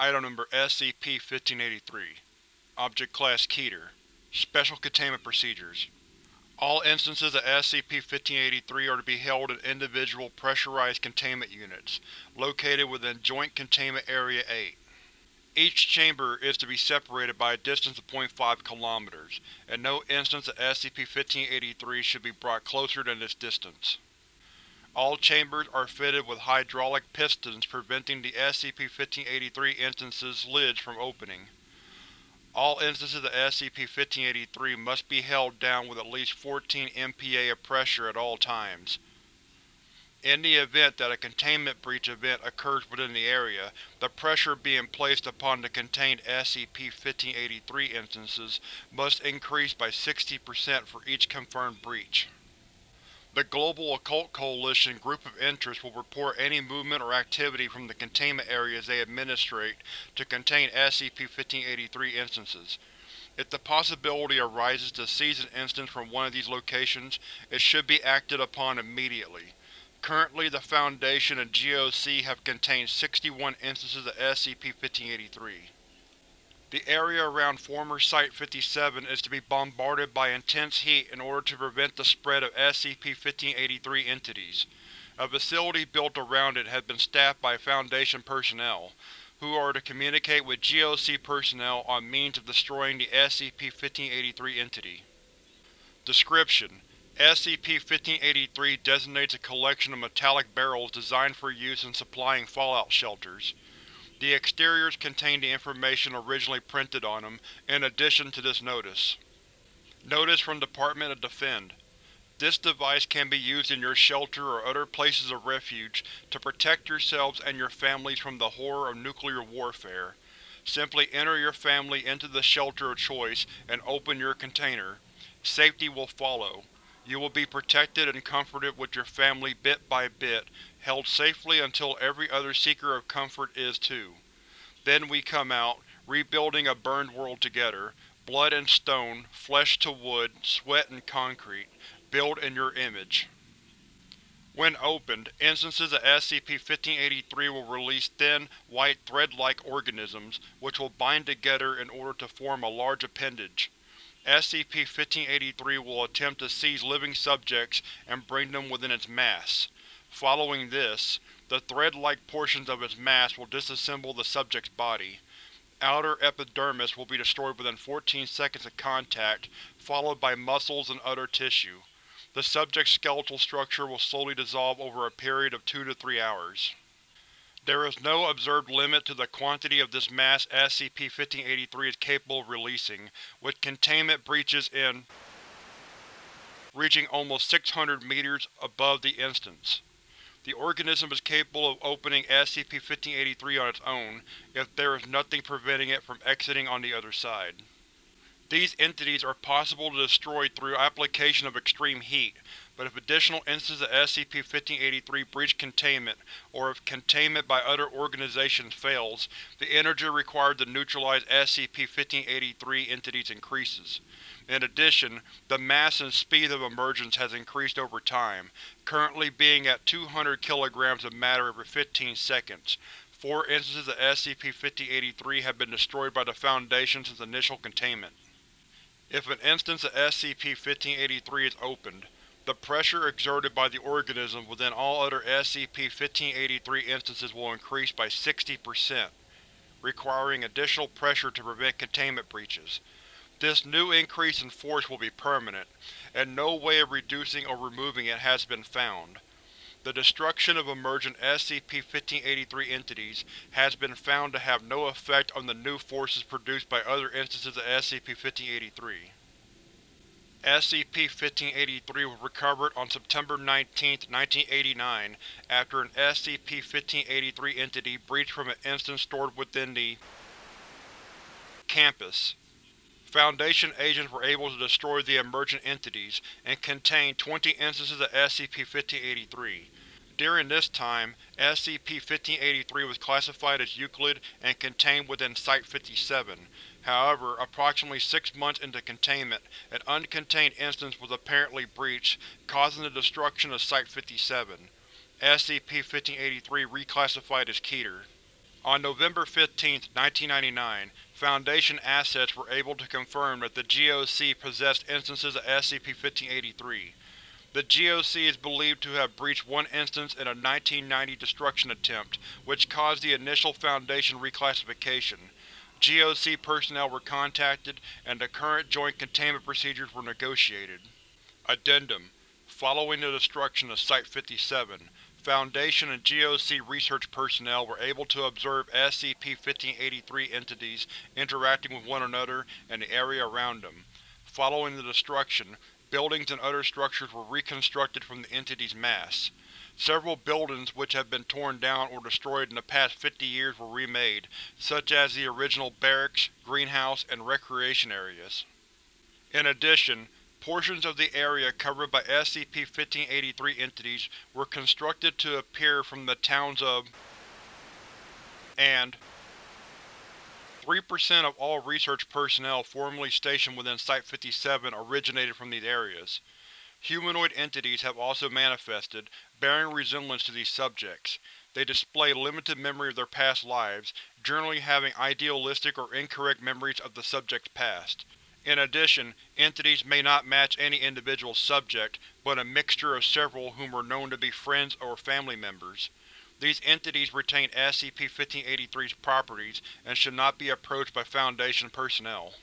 Item Number SCP-1583 Object Class Keter Special Containment Procedures All instances of SCP-1583 are to be held in individual pressurized containment units, located within Joint Containment Area 8. Each chamber is to be separated by a distance of 0.5 km, and no instance of SCP-1583 should be brought closer than this distance. All chambers are fitted with hydraulic pistons preventing the SCP-1583 instance's lids from opening. All instances of SCP-1583 must be held down with at least 14 MPa of pressure at all times. In the event that a containment breach event occurs within the area, the pressure being placed upon the contained SCP-1583 instances must increase by 60% for each confirmed breach. The Global Occult Coalition Group of Interest will report any movement or activity from the containment areas they administrate to contain SCP-1583 instances. If the possibility arises to seize an instance from one of these locations, it should be acted upon immediately. Currently, the Foundation and GOC have contained 61 instances of SCP-1583. The area around former Site-57 is to be bombarded by intense heat in order to prevent the spread of SCP-1583 entities. A facility built around it has been staffed by Foundation personnel, who are to communicate with GOC personnel on means of destroying the SCP-1583 entity. Description: SCP-1583 designates a collection of metallic barrels designed for use in supplying fallout shelters. The exteriors contain the information originally printed on them, in addition to this notice. Notice from Department of Defend This device can be used in your shelter or other places of refuge to protect yourselves and your families from the horror of nuclear warfare. Simply enter your family into the shelter of choice and open your container. Safety will follow. You will be protected and comforted with your family bit by bit, held safely until every other seeker of comfort is too. Then we come out, rebuilding a burned world together, blood and stone, flesh to wood, sweat and concrete, build in your image. When opened, instances of SCP-1583 will release thin, white thread-like organisms, which will bind together in order to form a large appendage. SCP-1583 will attempt to seize living subjects and bring them within its mass. Following this, the thread-like portions of its mass will disassemble the subject's body. Outer epidermis will be destroyed within 14 seconds of contact, followed by muscles and other tissue. The subject's skeletal structure will slowly dissolve over a period of 2 to 3 hours. There is no observed limit to the quantity of this mass SCP-1583 is capable of releasing, with containment breaches in reaching almost 600 meters above the instance. The organism is capable of opening SCP-1583 on its own, if there is nothing preventing it from exiting on the other side. These entities are possible to destroy through application of extreme heat, but if additional instances of SCP-1583 breach containment, or if containment by other organizations fails, the energy required to neutralize SCP-1583 entities increases. In addition, the mass and speed of emergence has increased over time, currently being at 200 kg of matter every 15 seconds. Four instances of SCP-1583 have been destroyed by the Foundation since initial containment. If an instance of SCP-1583 is opened, the pressure exerted by the organism within all other SCP-1583 instances will increase by 60%, requiring additional pressure to prevent containment breaches. This new increase in force will be permanent, and no way of reducing or removing it has been found. The destruction of emergent SCP-1583 entities has been found to have no effect on the new forces produced by other instances of SCP-1583. SCP-1583 was recovered on September 19, 1989, after an SCP-1583 entity breached from an instance stored within the campus. Foundation agents were able to destroy the emergent entities, and contain 20 instances of SCP-1583. During this time, SCP-1583 was classified as Euclid and contained within Site-57. However, approximately six months into containment, an uncontained instance was apparently breached, causing the destruction of Site-57. SCP-1583 reclassified as Keter. On November 15, 1999, Foundation assets were able to confirm that the GOC possessed instances of SCP-1583. The GOC is believed to have breached one instance in a 1990 destruction attempt, which caused the initial Foundation reclassification. GOC personnel were contacted, and the current Joint Containment Procedures were negotiated. Addendum Following the destruction of Site-57, Foundation and GOC research personnel were able to observe SCP-1583 entities interacting with one another and the area around them. Following the destruction, buildings and other structures were reconstructed from the entity's mass. Several buildings which have been torn down or destroyed in the past 50 years were remade, such as the original barracks, greenhouse, and recreation areas. In addition, portions of the area covered by SCP-1583 entities were constructed to appear from the towns of and 3% of all research personnel formerly stationed within Site-57 originated from these areas. Humanoid entities have also manifested, bearing resemblance to these subjects. They display limited memory of their past lives, generally having idealistic or incorrect memories of the subject's past. In addition, entities may not match any individual subject, but a mixture of several whom are known to be friends or family members. These entities retain SCP-1583's properties and should not be approached by Foundation personnel.